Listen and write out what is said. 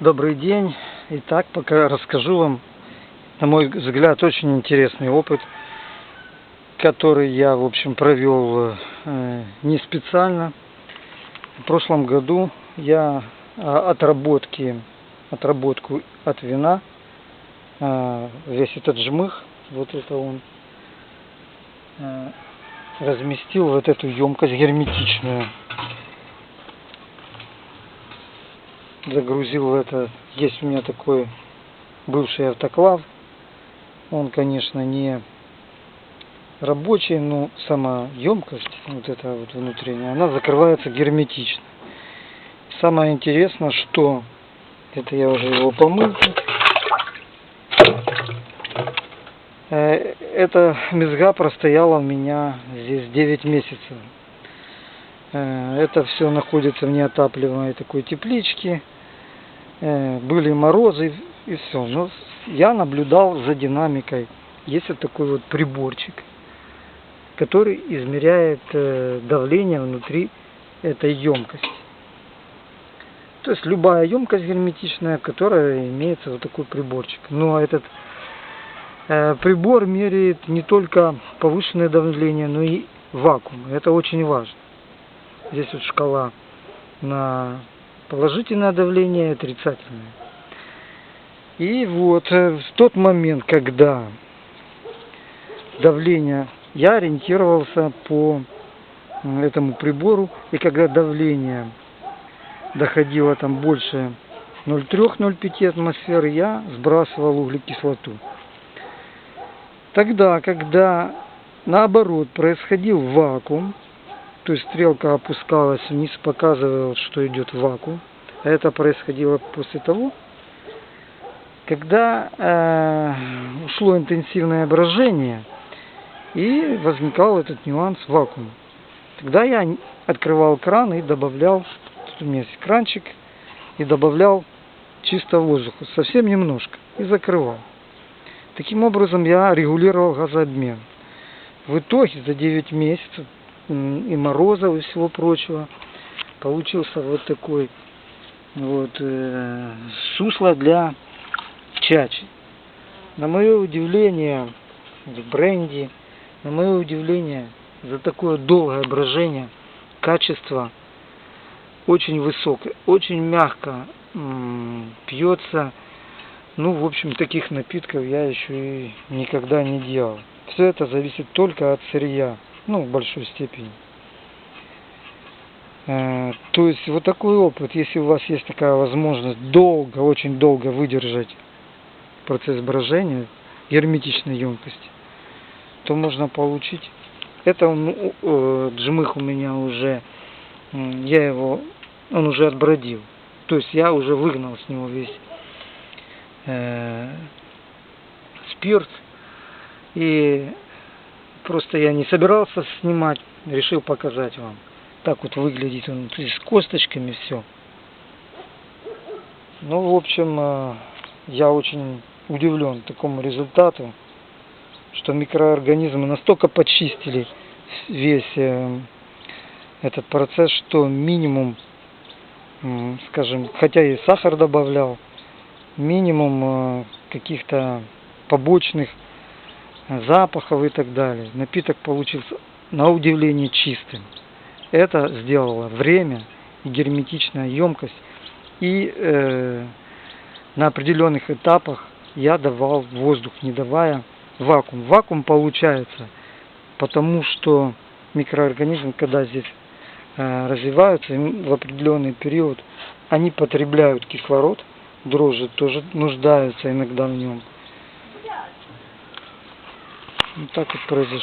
Добрый день. Итак, пока расскажу вам, на мой взгляд, очень интересный опыт, который я, в общем, провел э, не специально. В прошлом году я а, отработки, отработку от вина, э, весь этот жмых, вот это он, э, разместил вот эту емкость герметичную. Загрузил это. Есть у меня такой бывший автоклав. Он, конечно, не рабочий, но сама емкость, вот эта вот внутренняя, она закрывается герметично. Самое интересное, что это я уже его помыл. Э, эта мезга простояла у меня здесь 9 месяцев. Э, это все находится в неотапливаемой такой тепличке. Э, были морозы и все. Но я наблюдал за динамикой. Есть вот такой вот приборчик, который измеряет э, давление внутри этой емкости. То есть любая емкость герметичная, которая имеется вот такой приборчик. Но этот э, прибор меряет не только повышенное давление, но и вакуум. Это очень важно. Здесь вот шкала на положительное давление и отрицательное. И вот э, в тот момент, когда давление, я ориентировался по этому прибору, и когда давление доходило там больше 0,3-0,5 атмосферы, я сбрасывал углекислоту. Тогда, когда наоборот происходил вакуум, то есть стрелка опускалась вниз, показывала, что идет вакуум. Это происходило после того, когда э, ушло интенсивное брожение и возникал этот нюанс вакуума. Тогда я открывал кран и добавлял, тут у меня есть кранчик, и добавлял чистого воздуха, совсем немножко, и закрывал. Таким образом я регулировал газообмен. В итоге за 9 месяцев и морозов и всего прочего. Получился вот такой вот э, сусло для чачи. На мое удивление, в бренде, на мое удивление, за такое долгое брожение, качество очень высокое, очень мягко пьется. Ну, в общем, таких напитков я еще и никогда не делал. Все это зависит только от сырья ну, в большой степени. Э, то есть вот такой опыт, если у вас есть такая возможность долго, очень долго выдержать процесс брожения герметичной емкости, то можно получить. Это он, э, джмых у меня уже, я его, он уже отбродил. То есть я уже выгнал с него весь э, спирт. И Просто я не собирался снимать, решил показать вам. Так вот выглядит он, с косточками все. Ну, в общем, э, я очень удивлен такому результату, что микроорганизмы настолько почистили весь э, этот процесс, что минимум, скажем, хотя и сахар добавлял, минимум э, каких-то побочных запахов и так далее. Напиток получился на удивление чистым. Это сделало время и герметичная емкость. И э, на определенных этапах я давал воздух, не давая вакуум. Вакуум получается, потому что микроорганизмы, когда здесь э, развиваются, в определенный период они потребляют кислород, дрожжи тоже нуждаются иногда в нем. Вот так вот произошло.